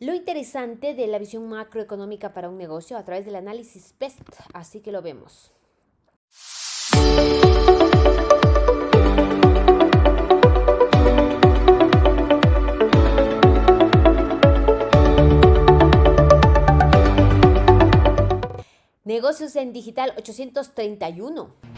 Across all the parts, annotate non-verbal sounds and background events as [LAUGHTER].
lo interesante de la visión macroeconómica para un negocio a través del análisis PEST. Así que lo vemos. Negocios en Digital 831.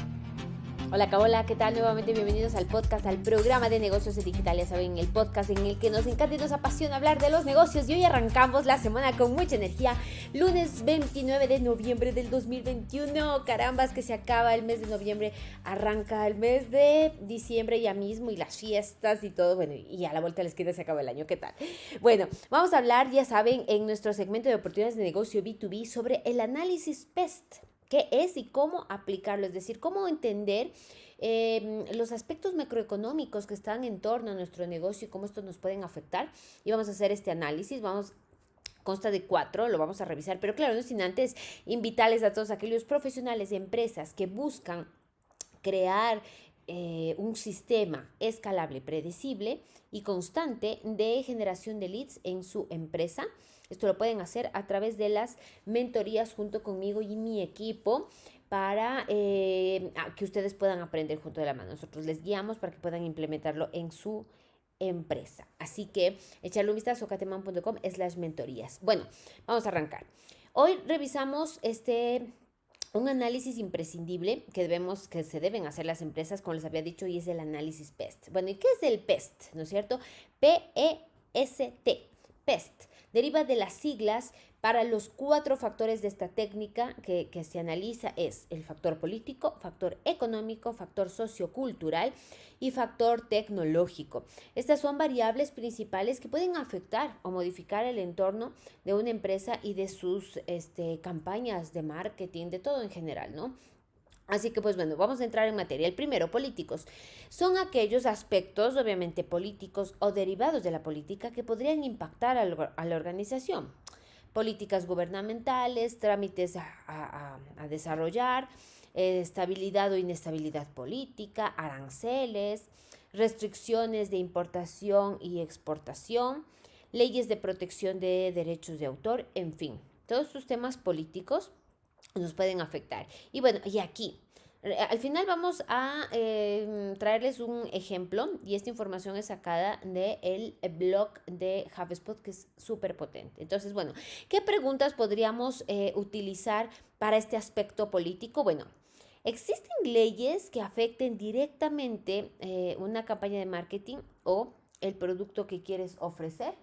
Hola, hola, ¿qué tal? Nuevamente bienvenidos al podcast, al programa de negocios digitales, saben, el podcast en el que nos encanta y nos apasiona hablar de los negocios. Y hoy arrancamos la semana con mucha energía, lunes 29 de noviembre del 2021. Carambas que se acaba el mes de noviembre, arranca el mes de diciembre ya mismo y las fiestas y todo. Bueno, y a la vuelta de la esquina se acaba el año, ¿qué tal? Bueno, vamos a hablar, ya saben, en nuestro segmento de oportunidades de negocio B2B sobre el análisis PEST qué es y cómo aplicarlo, es decir, cómo entender em, los aspectos macroeconómicos que están en torno a nuestro negocio y cómo estos nos pueden afectar. Y vamos a hacer este análisis, vamos consta de cuatro, lo vamos a revisar, pero claro, no sin antes invitarles a todos aquellos profesionales y empresas que buscan crear eh, un sistema escalable, predecible y constante de generación de leads en su empresa. Esto lo pueden hacer a través de las mentorías junto conmigo y mi equipo para eh, que ustedes puedan aprender junto de la mano. Nosotros les guiamos para que puedan implementarlo en su empresa. Así que echarle un vistazo a cateman.com las mentorías. Bueno, vamos a arrancar. Hoy revisamos este un análisis imprescindible que debemos que se deben hacer las empresas, como les había dicho, y es el análisis PEST. Bueno, ¿y qué es el PEST? ¿No es cierto? P E S T. PEST deriva de las siglas para los cuatro factores de esta técnica que, se analiza es el factor político, factor económico, factor sociocultural y factor tecnológico. Estas son variables principales que pueden afectar o modificar el entorno de una empresa y de sus este, campañas de marketing, de todo en general, ¿no? Así que pues bueno, vamos a entrar en materia. El primero, políticos. Son aquellos aspectos, obviamente políticos o derivados de la política, que podrían impactar a, la organización. Políticas gubernamentales, trámites a, desarrollar, eh, estabilidad o inestabilidad política, aranceles, restricciones de importación y exportación, leyes de protección de derechos de autor, en fin, todos estos temas políticos nos pueden afectar. Y bueno, y aquí, al final vamos a em, traerles un ejemplo y esta información es sacada del blog de HubSpot que es súper potente. Entonces, bueno, ¿qué preguntas podríamos eh, utilizar para este aspecto político? Bueno, ¿existen leyes que afecten directamente eh, una campaña de marketing o el producto que quieres ofrecer?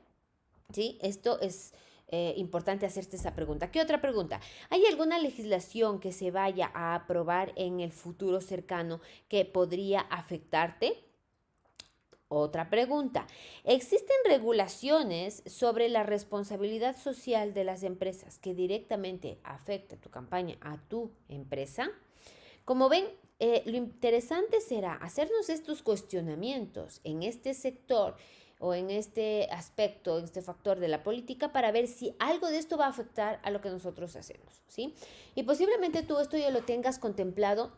¿Sí? Esto es eh, importante hacerte esa pregunta. ¿Qué otra pregunta? ¿Hay alguna legislación que se vaya a aprobar en el futuro cercano que podría afectarte? Otra pregunta. ¿Existen regulaciones sobre la responsabilidad social de las empresas que directamente afecta tu campaña a tu empresa? Como ven, eh, lo interesante será hacernos estos cuestionamientos en este sector o en este aspecto, en este factor de la política para ver si algo de esto va a afectar a lo que nosotros hacemos, ¿sí? Y posiblemente tú esto ya lo tengas contemplado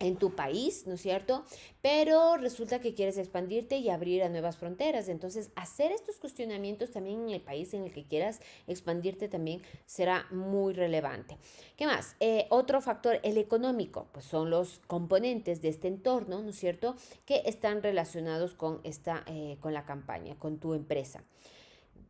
en tu país, ¿no es cierto? Pero resulta que quieres expandirte y abrir a nuevas fronteras. Entonces, hacer estos cuestionamientos también en el país en el que quieras expandirte también será muy relevante. ¿Qué más? Eh, otro factor, el económico, pues son los componentes de este entorno, ¿no es cierto? Que están relacionados con, esta, eh, con la campaña, con tu empresa.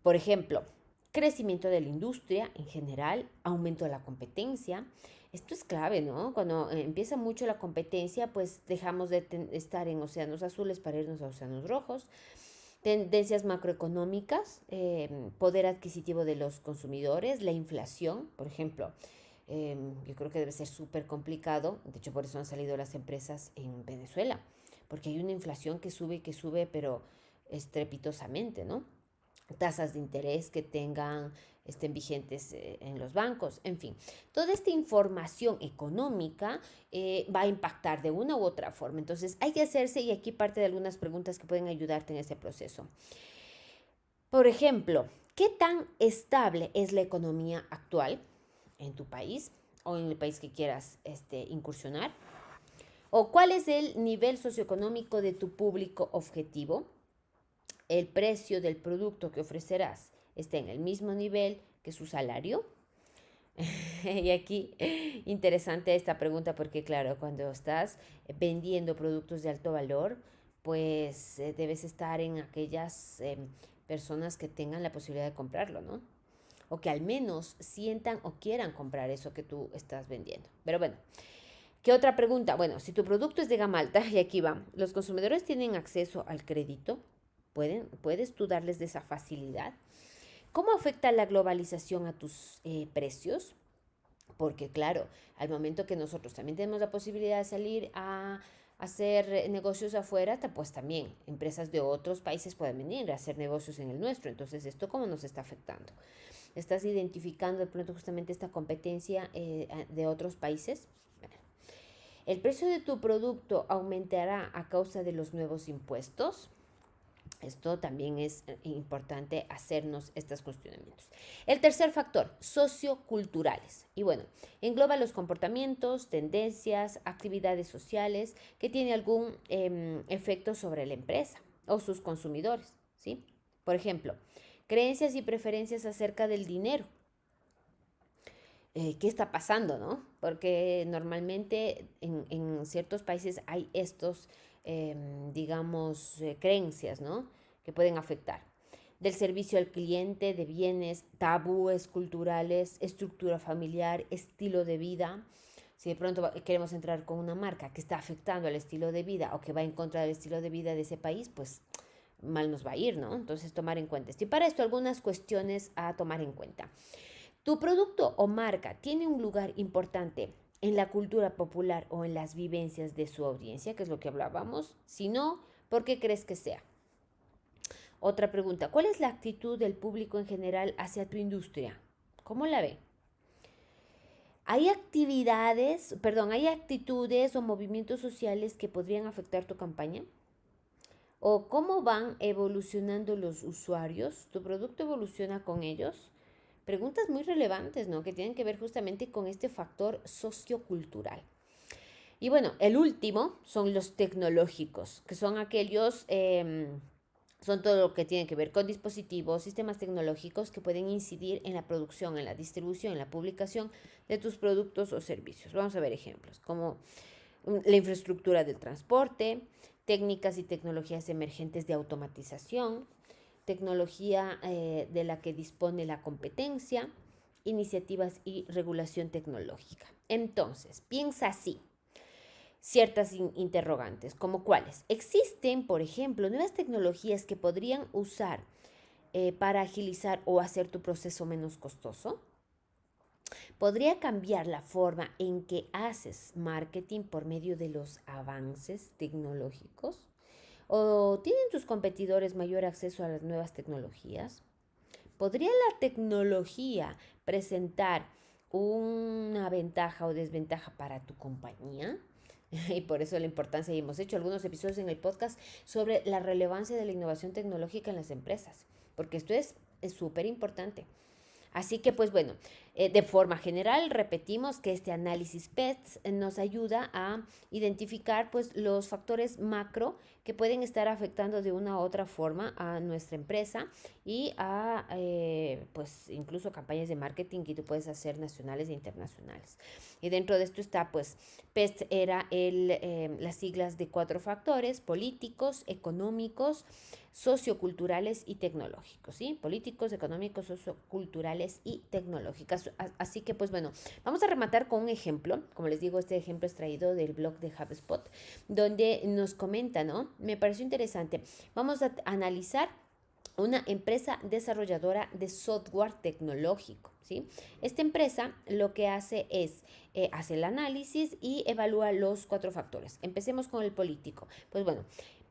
Por ejemplo, crecimiento de la industria en general, aumento de la competencia, esto es clave, ¿no? Cuando eh, empieza mucho la competencia, pues dejamos de estar en océanos azules para irnos a océanos rojos. Tendencias macroeconómicas, em, poder adquisitivo de los consumidores, la inflación, por ejemplo. Em, yo creo que debe ser súper complicado. De hecho, por eso han salido las empresas en Venezuela, porque hay una inflación que sube y que sube, pero estrepitosamente, ¿no? Tasas de interés que tengan estén vigentes eh, en los bancos, en fin. Toda esta información económica eh, va a impactar de una u otra forma. Entonces hay que hacerse, y aquí parte de algunas preguntas que pueden ayudarte en ese proceso. Por ejemplo, ¿qué tan estable es la economía actual en tu país o en el país que quieras este, incursionar? ¿O cuál es el nivel socioeconómico de tu público objetivo? El precio del producto que ofrecerás está en el mismo nivel que su salario. [LAUGHS] y aquí interesante esta pregunta porque claro, cuando estás vendiendo productos de alto valor, pues eh, debes estar en aquellas em, personas que tengan la posibilidad de comprarlo, ¿no? O que al menos sientan o quieran comprar eso que tú estás vendiendo. Pero bueno, ¿qué otra pregunta? Bueno, si tu producto es de gama alta, [LAUGHS] y aquí va, ¿los consumidores tienen acceso al crédito? ¿Pueden, ¿Puedes tú darles de esa facilidad? ¿Cómo afecta la globalización a tus eh, precios? Porque claro, al momento que nosotros también tenemos la posibilidad de salir a hacer negocios afuera, pues también empresas de otros países pueden venir a hacer negocios en el nuestro. Entonces, ¿esto cómo nos está afectando? ¿Estás identificando de pronto justamente esta competencia eh, de otros países? ¿El precio de tu producto aumentará a causa de los nuevos impuestos? Esto también es eh, importante hacernos estos cuestionamientos. El tercer factor, socioculturales. Y bueno, engloba los comportamientos, tendencias, actividades sociales que tienen algún em, efecto sobre la empresa o sus consumidores. ¿sí? Por ejemplo, creencias y preferencias acerca del dinero. Eh, ¿Qué está pasando, no? Porque normalmente en, en ciertos países hay estos Em, digamos, eh, creencias, ¿no? Que pueden afectar. Del servicio al cliente, de bienes, tabúes culturales, estructura familiar, estilo de vida. Si de pronto queremos entrar con una marca que está afectando al estilo de vida o que va en contra del estilo de vida de ese país, pues mal nos va a ir, ¿no? Entonces tomar en cuenta esto. Y para esto algunas cuestiones a tomar en cuenta. Tu producto o marca tiene un lugar importante en la cultura popular o en las vivencias de su audiencia, que es lo que hablábamos? Si no, ¿por qué crees que sea? Otra pregunta, ¿cuál es la actitud del público en general hacia tu industria? ¿Cómo la ve? ¿Hay actividades, perdón, hay actitudes o movimientos sociales que podrían afectar tu campaña? ¿O cómo van evolucionando los usuarios? ¿Tu producto evoluciona con ellos? Preguntas muy relevantes, ¿no? Que tienen que ver justamente con este factor sociocultural. Y bueno, el último son los tecnológicos, que son aquellos, em, son todo lo que tiene que ver con dispositivos, sistemas tecnológicos que pueden incidir en la producción, en la distribución, en la publicación de tus productos o servicios. Vamos a ver ejemplos, como mm, la infraestructura del transporte, técnicas y tecnologías emergentes de automatización, tecnología eh, de la que dispone la competencia, iniciativas y regulación tecnológica. Entonces, piensa así. Ciertas interrogantes, como cuáles. Existen, por ejemplo, nuevas tecnologías que podrían usar eh, para agilizar o hacer tu proceso menos costoso. ¿Podría cambiar la forma en que haces marketing por medio de los avances tecnológicos? ¿O tienen tus competidores mayor acceso a las nuevas tecnologías? ¿Podría la tecnología presentar una ventaja o desventaja para tu compañía? [LAUGHS] Y por eso la importancia, y hemos hecho algunos episodios en el podcast sobre la relevancia de la innovación tecnológica en las empresas, porque esto es súper importante. Así que, pues bueno, eh, de forma general, repetimos que este análisis PETS nos ayuda a identificar pues, los factores macro que pueden estar afectando de una u otra forma a nuestra empresa y a eh, pues, incluso campañas de marketing que tú puedes hacer nacionales e internacionales. Y dentro de esto está, pues, PEST era el, eh, las siglas de cuatro factores, políticos, económicos, socioculturales y tecnológicos, ¿sí? Políticos, económicos, socioculturales y tecnológicos. Así que, pues bueno, vamos a rematar con un ejemplo. Como les digo, este ejemplo es traído del blog de HubSpot, donde nos comenta, ¿no? Me pareció interesante. Vamos a analizar una empresa desarrolladora de software tecnológico. ¿sí? Esta empresa lo que hace es eh, hacer el análisis y evalúa los cuatro factores. Empecemos con el político. Pues bueno,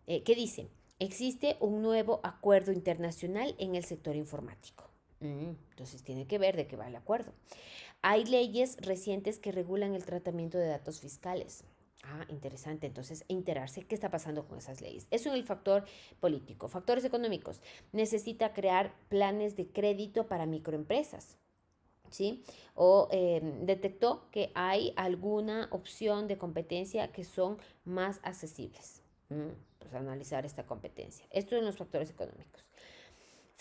eh, ¿qué dice? Existe un nuevo acuerdo internacional en el sector informático. Entonces tiene que ver de qué va el acuerdo. Hay leyes recientes que regulan el tratamiento de datos fiscales. Ah, interesante. Entonces, enterarse qué está pasando con esas leyes. Eso en el factor político. Factores económicos. Necesita crear planes de crédito para microempresas. ¿Sí? O em, detectó que hay alguna opción de competencia que son más accesibles. Mm, pues analizar esta competencia. Esto en los factores económicos.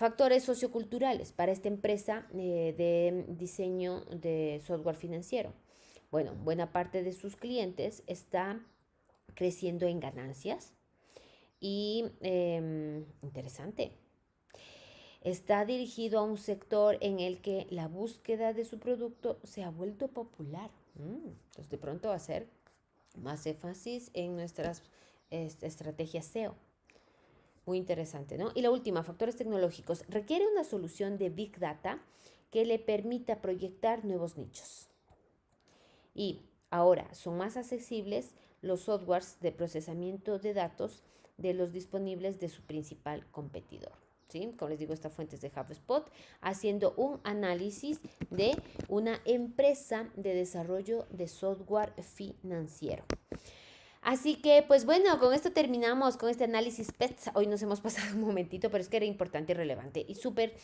Factores socioculturales para esta empresa eh, de diseño de software financiero. Bueno, buena parte de sus clientes está creciendo en ganancias y em, interesante. Está dirigido a un sector en el que la búsqueda de su producto se ha vuelto popular. Mm, entonces, de pronto va a ser más énfasis en nuestras estrategias SEO. Muy interesante, ¿no? Y la última, factores tecnológicos. Requiere una solución de Big Data que le permita proyectar nuevos nichos. Y ahora son más accesibles los softwares de procesamiento de datos de los disponibles de su principal competidor. ¿Sí? Como les digo, esta fuente es de HubSpot, haciendo un análisis de una empresa de desarrollo de software financiero. Así que, pues bueno, con esto terminamos con este análisis PETS. Hoy nos hemos pasado un momentito, pero es que era importante y relevante y súper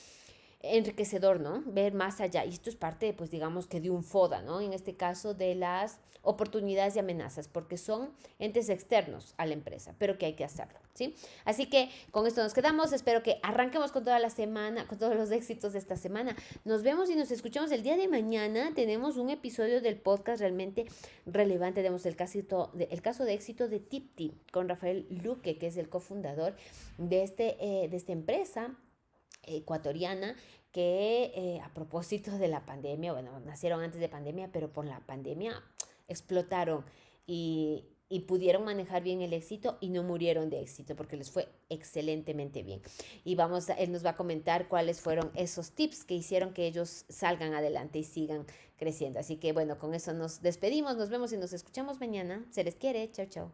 enriquecedor, ¿no? Ver más allá. Y esto es parte, pues digamos que de un FODA, ¿no? En este caso de las oportunidades y amenazas, porque son entes externos a la empresa, pero que hay que hacerlo, ¿sí? Así que con esto nos quedamos. Espero que arranquemos con toda la semana, con todos los éxitos de esta semana. Nos vemos y nos escuchamos el día de mañana. Tenemos un episodio del podcast realmente relevante. Tenemos el, caso de, el caso de éxito de TipTip con Rafael Luque, que es el cofundador de, este, eh, de esta empresa ecuatoriana que eh, a propósito de la pandemia, bueno, nacieron antes de pandemia, pero por la pandemia explotaron y, y pudieron manejar bien el éxito y no murieron de éxito porque les fue excelentemente bien. Y vamos, él nos va a comentar cuáles fueron esos tips que hicieron que ellos salgan adelante y sigan creciendo. Así que bueno, con eso nos despedimos, nos vemos y nos escuchamos mañana. Se les quiere, chao, chao.